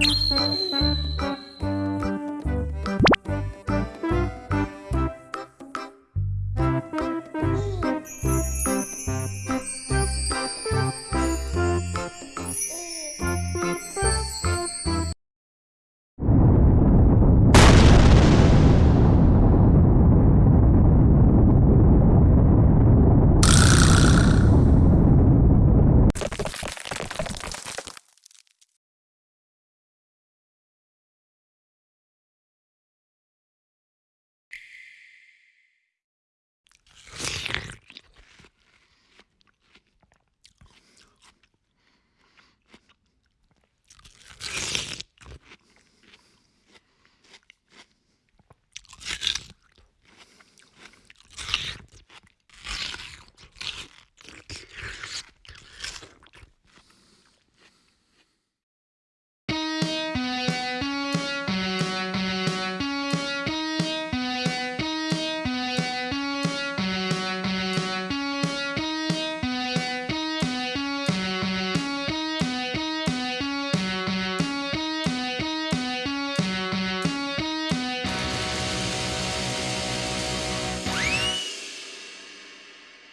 Música